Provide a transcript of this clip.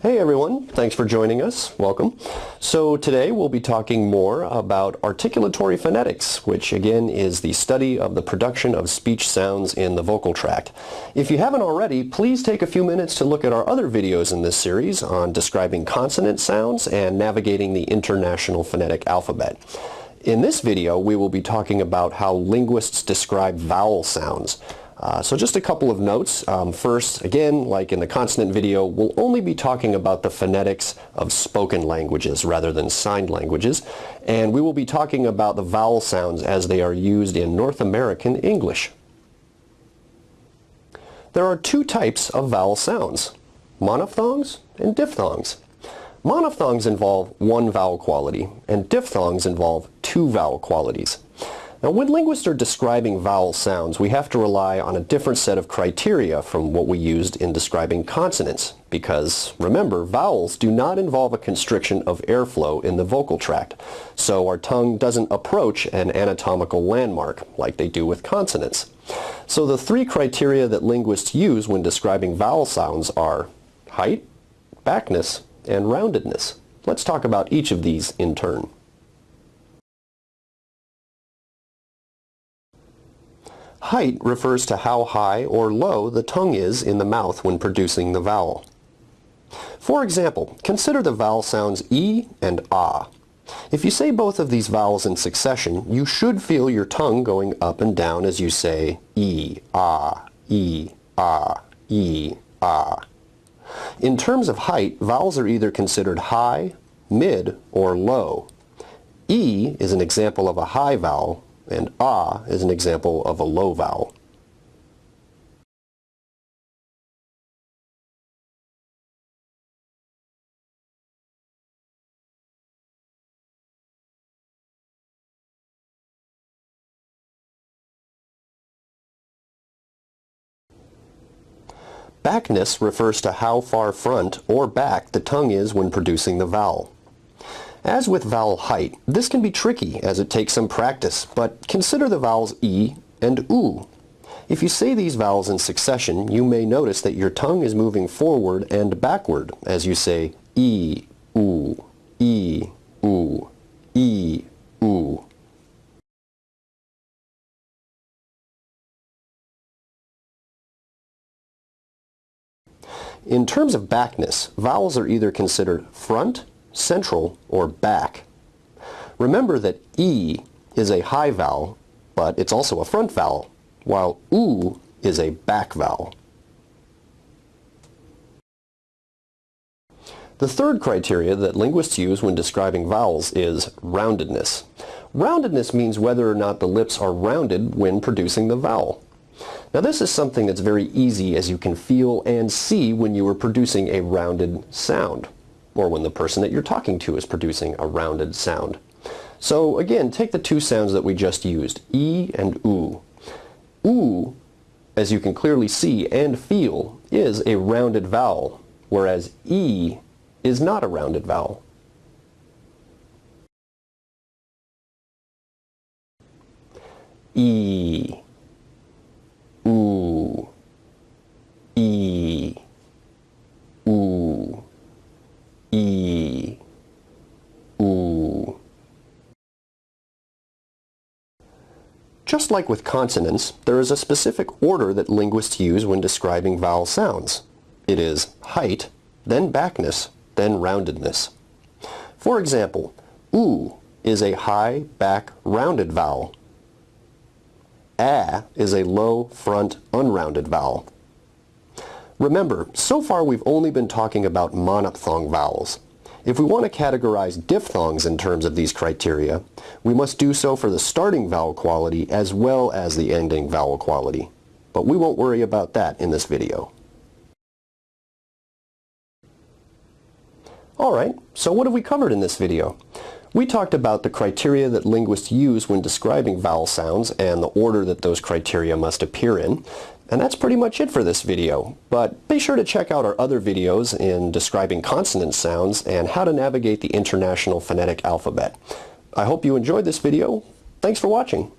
Hey everyone, thanks for joining us. Welcome. So today we'll be talking more about articulatory phonetics, which again is the study of the production of speech sounds in the vocal tract. If you haven't already, please take a few minutes to look at our other videos in this series on describing consonant sounds and navigating the International Phonetic Alphabet. In this video, we will be talking about how linguists describe vowel sounds. Uh, so just a couple of notes. Um, first, again, like in the consonant video, we'll only be talking about the phonetics of spoken languages rather than signed languages. And we will be talking about the vowel sounds as they are used in North American English. There are two types of vowel sounds, monophthongs and diphthongs. Monophthongs involve one vowel quality, and diphthongs involve two vowel qualities. Now when linguists are describing vowel sounds, we have to rely on a different set of criteria from what we used in describing consonants, because remember, vowels do not involve a constriction of airflow in the vocal tract, so our tongue doesn't approach an anatomical landmark like they do with consonants. So the three criteria that linguists use when describing vowel sounds are height, backness, and roundedness. Let's talk about each of these in turn. Height refers to how high or low the tongue is in the mouth when producing the vowel. For example, consider the vowel sounds E and Ah. If you say both of these vowels in succession, you should feel your tongue going up and down as you say E, Ah, E, Ah, E, Ah. In terms of height, vowels are either considered high, mid, or low. E is an example of a high vowel, and ah is an example of a low vowel. Backness refers to how far front or back the tongue is when producing the vowel. As with vowel height, this can be tricky as it takes some practice, but consider the vowels E and OO. If you say these vowels in succession, you may notice that your tongue is moving forward and backward as you say E, OO, E, OO, E, OO. In terms of backness, vowels are either considered front, central, or back. Remember that E is a high vowel, but it's also a front vowel, while OO is a back vowel. The third criteria that linguists use when describing vowels is roundedness. Roundedness means whether or not the lips are rounded when producing the vowel. Now this is something that's very easy as you can feel and see when you are producing a rounded sound or when the person that you're talking to is producing a rounded sound. So again, take the two sounds that we just used, E and OO. OO, as you can clearly see and feel, is a rounded vowel, whereas E is not a rounded vowel. E, OO, E, OO. E, oo. Just like with consonants, there is a specific order that linguists use when describing vowel sounds. It is height, then backness, then roundedness. For example, oo is a high, back, rounded vowel. A is a low, front, unrounded vowel. Remember, so far we've only been talking about monophthong vowels. If we want to categorize diphthongs in terms of these criteria, we must do so for the starting vowel quality as well as the ending vowel quality. But we won't worry about that in this video. Alright, so what have we covered in this video? We talked about the criteria that linguists use when describing vowel sounds and the order that those criteria must appear in. And that's pretty much it for this video, but be sure to check out our other videos in describing consonant sounds and how to navigate the International Phonetic Alphabet. I hope you enjoyed this video. Thanks for watching.